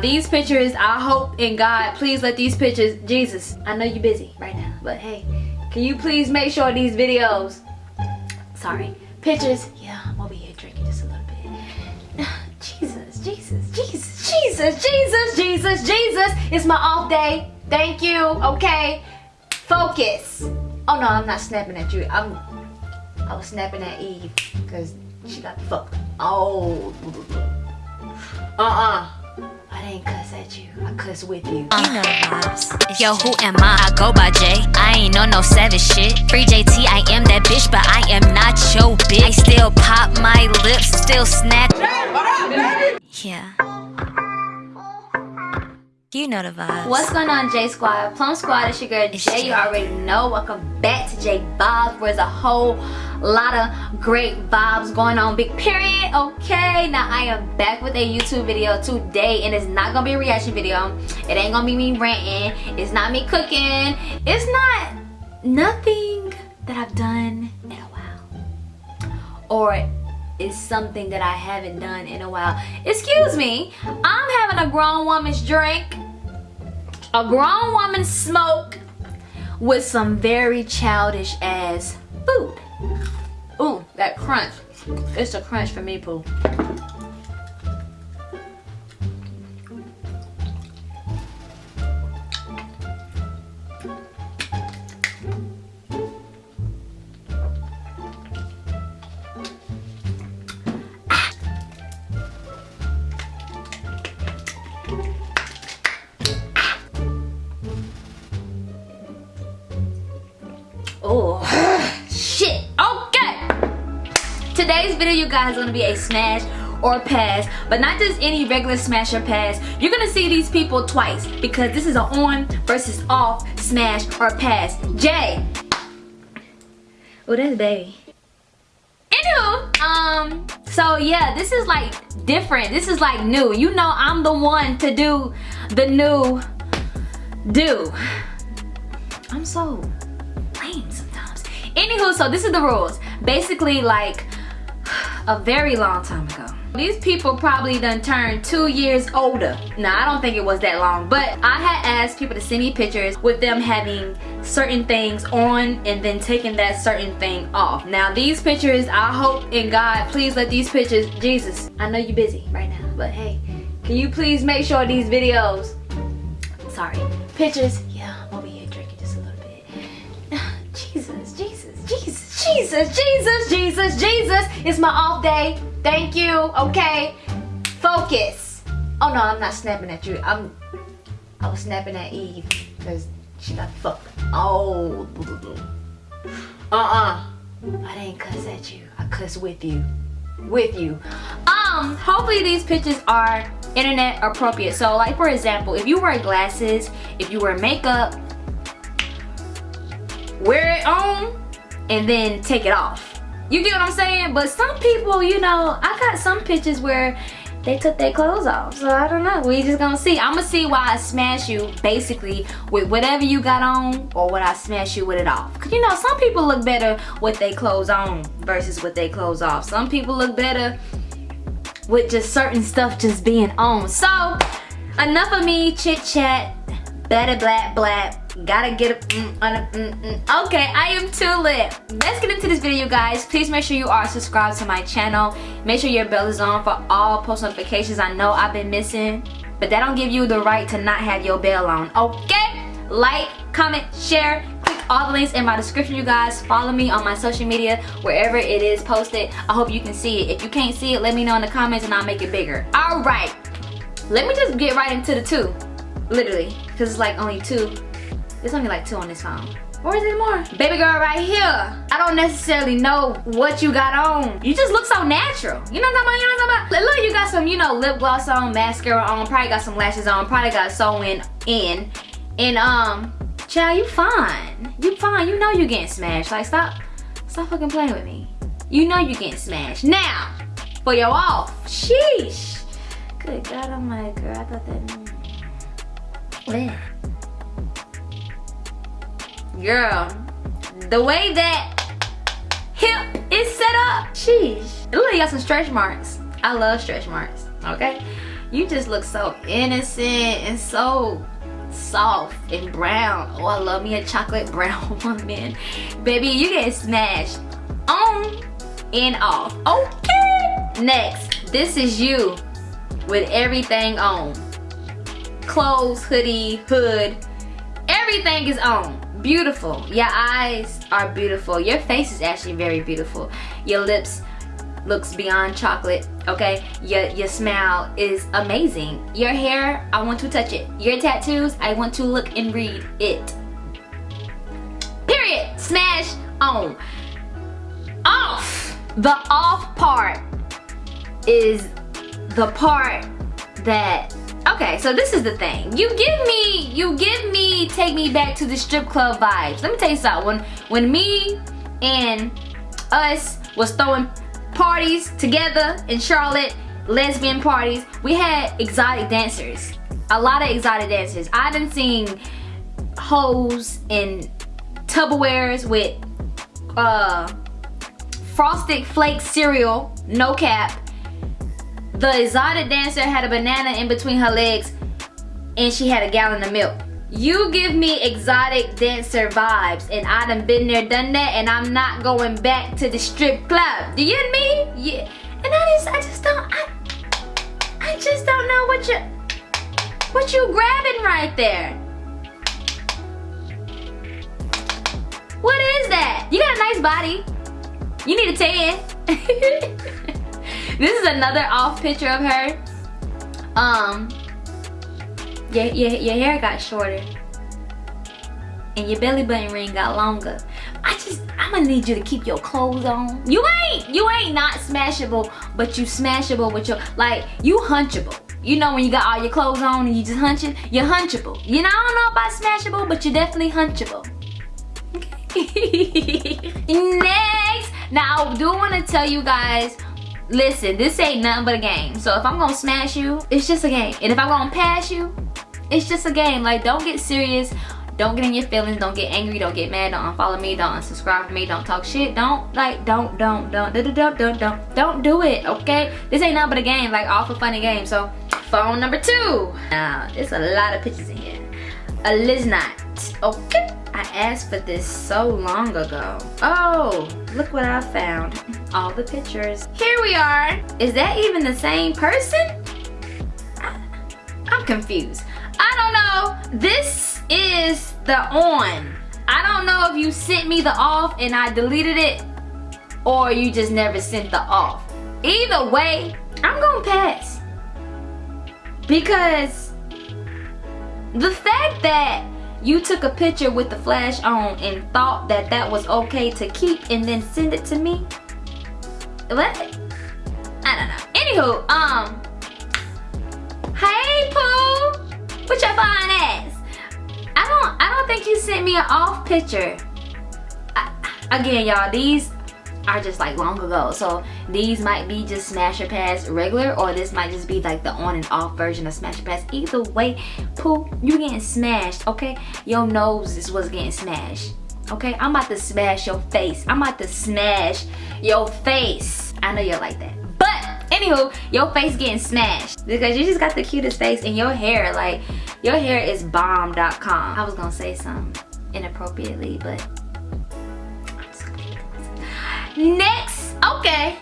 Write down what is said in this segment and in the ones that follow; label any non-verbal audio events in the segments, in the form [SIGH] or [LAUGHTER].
These pictures, I hope in God, please let these pictures, Jesus, I know you're busy right now, but hey, can you please make sure these videos, sorry, pictures, yeah, I'm over here drinking just a little bit. [SIGHS] Jesus, Jesus, Jesus, Jesus, Jesus, Jesus, Jesus, it's my off day. Thank you, okay? Focus. Oh no, I'm not snapping at you. I'm, I was snapping at Eve because she got fucked. Oh. Uh-uh. I didn't cuss at you. I cuss with you. You know vibes. Yo, who am I? I go by J. I ain't on no savage shit. Free JT, I am that bitch, but I am not your bitch. I still pop my lips, still snap. Yeah. You know the vibes. What's going on, J Squad? Plum Squad, it's your girl It's Jay. You already know. Welcome back to J Vibes, where there's a whole lot of great vibes going on. Big period. Okay, now I am back with a YouTube video today, and it's not gonna be a reaction video. It ain't gonna be me ranting. It's not me cooking. It's not nothing that I've done in a while, or is something that I haven't done in a while. Excuse me, I'm having a grown woman's drink, a grown woman's smoke with some very childish ass food. Ooh, that crunch. It's a crunch for me, Pooh. Oh, [SIGHS] shit. Okay. Today's video, you guys, is gonna be a smash or pass, but not just any regular smash or pass. You're gonna see these people twice because this is an on versus off smash or pass. Jay. Oh, that's baby. Anywho, um, so yeah, this is like different. This is like new. You know, I'm the one to do the new do. I'm so. Anywho, so this is the rules. Basically, like a very long time ago. These people probably done turned two years older. Now, I don't think it was that long, but I had asked people to send me pictures with them having certain things on and then taking that certain thing off. Now, these pictures, I hope in God, please let these pictures, Jesus, I know you're busy right now, but hey, can you please make sure these videos, sorry, pictures, Jesus, Jesus, Jesus, Jesus. It's my off day. Thank you. Okay. Focus. Oh no, I'm not snapping at you. I'm I was snapping at Eve because she got fucked. Oh. Uh-uh. I didn't cuss at you. I cuss with you. With you. Um, hopefully these pictures are internet appropriate. So like for example, if you wear glasses, if you wear makeup, wear it on and then take it off. You get what I'm saying? But some people, you know, I got some pictures where they took their clothes off. So I don't know. We just gonna see. I'm gonna see why I smash you basically with whatever you got on or what I smash you with it off. Cause you know, some people look better with their clothes on versus with their clothes off. Some people look better with just certain stuff just being on. So enough of me chit chat, Better black blah. Gotta get a mm, mm, mm. Okay, I am too lit. Let's get into this video, guys. Please make sure you are subscribed to my channel. Make sure your bell is on for all post notifications. I know I've been missing, but that don't give you the right to not have your bell on. Okay? Like, comment, share. Click all the links in my description, you guys. Follow me on my social media, wherever it is posted. I hope you can see it. If you can't see it, let me know in the comments and I'll make it bigger. All right. Let me just get right into the two. Literally. Because it's like only two. There's only like two on this phone. Or is it more? Baby girl right here. I don't necessarily know what you got on. You just look so natural. You know what I'm talking about? You know what I'm talking about? Look, you got some, you know, lip gloss on, mascara on, probably got some lashes on, probably got sewing in. And um, child, you fine. You fine. You know you getting smashed. Like stop, stop fucking playing with me. You know you getting smashed. Now, for your off. Sheesh. Good God, I'm like, girl, I thought that. Yeah. Girl, the way that hip is set up, sheesh. It literally got some stretch marks. I love stretch marks, okay? You just look so innocent and so soft and brown. Oh, I love me a chocolate [LAUGHS] brown woman. Baby, you get smashed on and off. Okay. Next, this is you with everything on. Clothes, hoodie, hood, everything is on. Beautiful. Your eyes are beautiful. Your face is actually very beautiful. Your lips looks beyond chocolate okay? Your your smile is amazing. Your hair i want to touch it. Your tattoos i want to look and read it. Period. Smash on. Off. The off part is the part that okay so this is the thing you give me you give me take me back to the strip club vibes let me tell you something when when me and us was throwing parties together in Charlotte, lesbian parties, we had exotic dancers. A lot of exotic dancers. I done seen hoes in Tupperwares with uh, Frosted Flake cereal, no cap. The exotic dancer had a banana in between her legs and she had a gallon of milk. You give me exotic dancer vibes and I done been there, done that and I'm not going back to the strip club. Do you and me? Yeah. And I just, I just don't, I, I just don't know what you, what you grabbing right there. What is that? You got a nice body. You need a tan. [LAUGHS] this is another off picture of her. Um, your, your, your hair got shorter and your belly button ring got longer. I just, I'm gonna need you to keep your clothes on. You ain't, you ain't not smashable, but you smashable with your, like, you hunchable. You know when you got all your clothes on and you just hunching, you're hunchable. You know, I don't know about smashable, but you're definitely hunchable. [LAUGHS] Next, now I do want to tell you guys listen this ain't nothing but a game. So if i'm gonna smash you it's just a game. And if i'm gonna pass you it's just a game. Like don't get serious. Don't get in your feelings. Don't get angry. Don't get mad. Don't unfollow me. Don't unsubscribe to me. Don't talk shit. Don't like don't don't don't don't don't don't don't, don't do it okay? This ain't nothing but a game like all for funny game so phone number two. Now there's a lot of pictures in here a okay I asked for this so long ago. Oh, look what I found. [LAUGHS] All the pictures. Here we are. Is that even the same person? I, I'm confused. I don't know. This is the on. I don't know if you sent me the off and I deleted it or you just never sent the off. Either way, I'm gonna pass. Because the fact that you took a picture with the flash on and thought that that was okay to keep and then send it to me? What? I don't know. Anywho, um, hey Pooh, what your fine ass? I don't, I don't think you sent me an off picture. I, again, y'all, these are just like long ago. So these might be just Smash or Pass regular or this might just be like the on and off version of smasher Pass. Either way, Pooh, you getting smashed, okay? Your nose is what's getting smashed. Okay, I'm about to smash your face. I'm about to smash your face. I know you're like that. But anywho, your face getting smashed because you just got the cutest face and your hair, like your hair is bomb.com. I was gonna say something inappropriately, but Next, okay.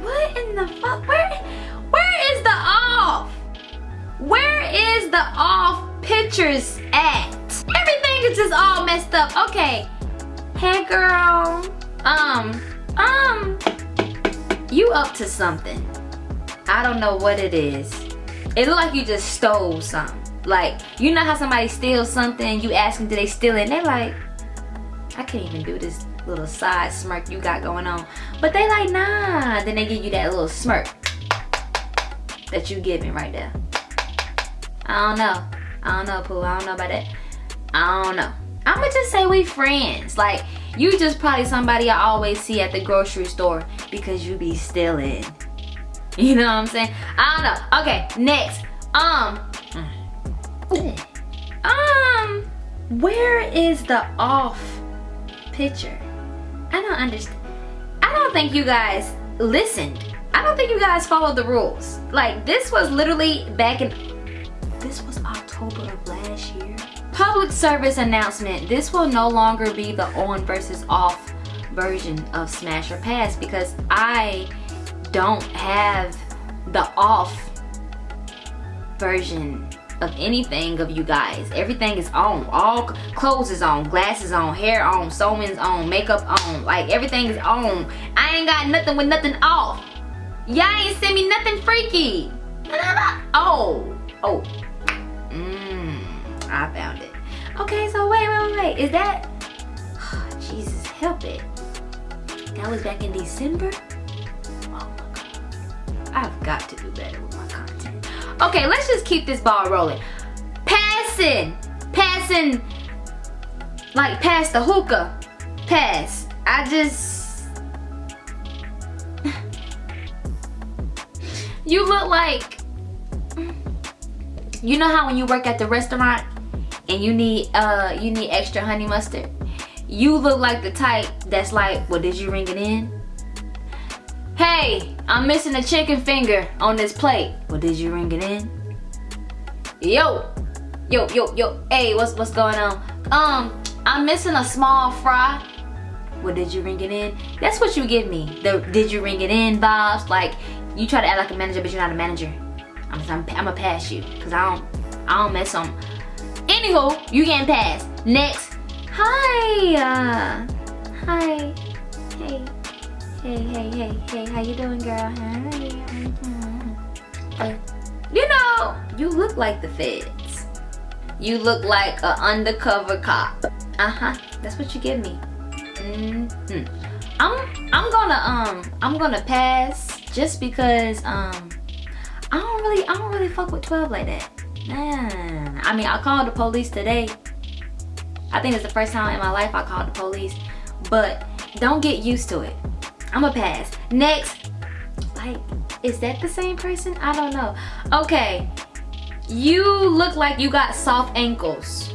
What in the fuck? Where, where is the off? Where is the off pictures at? Everything is just all messed up. Okay. Hey girl. Um, um, you up to something. I don't know what it is. It look like you just stole something. Like, you know how somebody steals something, you ask them, did they steal it? And they're like, I can't even do this little side smirk you got going on. But they like, nah. Then they give you that little smirk that you giving right there. I don't know. I don't know, Pooh. I don't know about that. I don't know. I'ma just say we friends. Like, you just probably somebody I always see at the grocery store because you be stealing. [LAUGHS] You know what I'm saying? I don't know. Okay, next. Um. Um. Where is the off picture? I don't understand. I don't think you guys listened I don't think you guys followed the rules. Like this was literally back in, this was October of last year. Public service announcement. This will no longer be the on versus off version of Smash or Pass because I don't have the off version of anything of you guys. Everything is on. All clothes is on, glasses on, hair on, sewing's on, makeup on. Like everything is on. I ain't got nothing with nothing off. Y'all ain't send me nothing freaky. [LAUGHS] Oh, oh. Mmm, I found it. Okay, so wait, wait, wait, wait. Is that, oh, [SIGHS] Jesus, help it. That was back in December? Oh my God. I've got to do better with my. Okay, let's just keep this ball rolling. Passing, passing, like pass the hookah. Pass. I just, [LAUGHS] you look like, you know how when you work at the restaurant and you need uh you need extra honey mustard you look like the type that's like well did you ring it in hey i'm missing a chicken finger on this plate. Well did you ring it in? Yo yo yo yo hey what's what's going on? Um i'm missing a small fry. Well did you ring it in? That's what you give me. The did you ring it in vibes like you try to act like a manager but you're not a manager. I'm i'm, I'm gonna pass you because i don't i don't mess on anywho you getting passed. Next. Hi. Uh, hi. Hey. Hey, hey, hey, hey. How you doing, girl? Hi. Uh, you know, you look like the feds. You look like an undercover cop. Uh-huh. That's what you give me. Mm hmm I'm I'm gonna um I'm gonna pass just because um I don't really I don't really fuck with 12 like that. Nah. I mean I called the police today I think it's the first time in my life I called the police. But don't get used to it. I'm a pass. Next, like, is that the same person? I don't know. Okay, you look like you got soft ankles.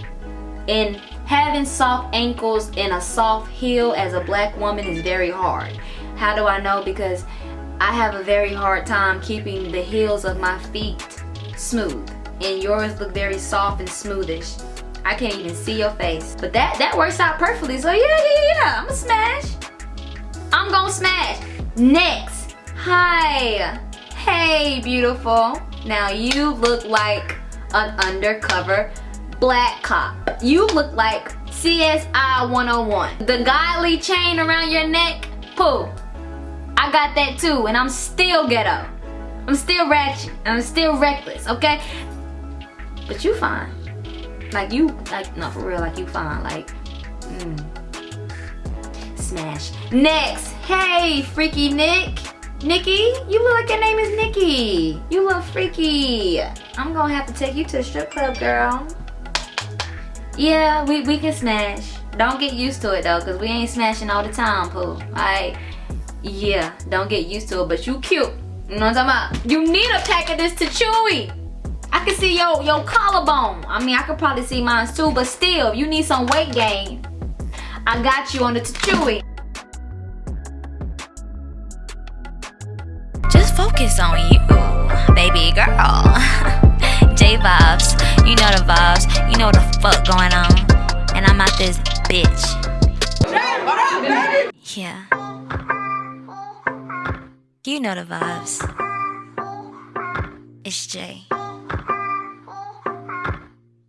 And having soft ankles and a soft heel as a black woman is very hard. How do I know? Because I have a very hard time keeping the heels of my feet smooth. And yours look very soft and smoothish. I can't even see your face. But that, that works out perfectly. So yeah, yeah, yeah, I'm gonna smash. I'm gonna smash. Next, hi. Hey, beautiful. Now you look like an undercover black cop. You look like CSI 101. The godly chain around your neck, pooh. I got that too, and I'm still ghetto. I'm still ratchet, I'm still reckless, okay? But you fine. Like you, like, no, for real, like you fine. Like, mm. Smash. Next, hey, Freaky Nick. Nikki, you look like your name is Nikki. You look freaky. I'm gonna have to take you to the strip club, girl. Yeah, we, we can smash. Don't get used to it though, cause we ain't smashing all the time, Pooh. Alright? Yeah, don't get used to it, but you cute. You know what I'm talking about? You need a pack of this to Chewy. I can see your, your collarbone. I mean, I could probably see mine too, but still, you need some weight gain. I got you on the Chewy. Just focus on you, baby girl. [LAUGHS] J vibes, you know the vibes, you know the fuck going on. And I'm out this bitch. Yeah. You know the vibes. It's Jay.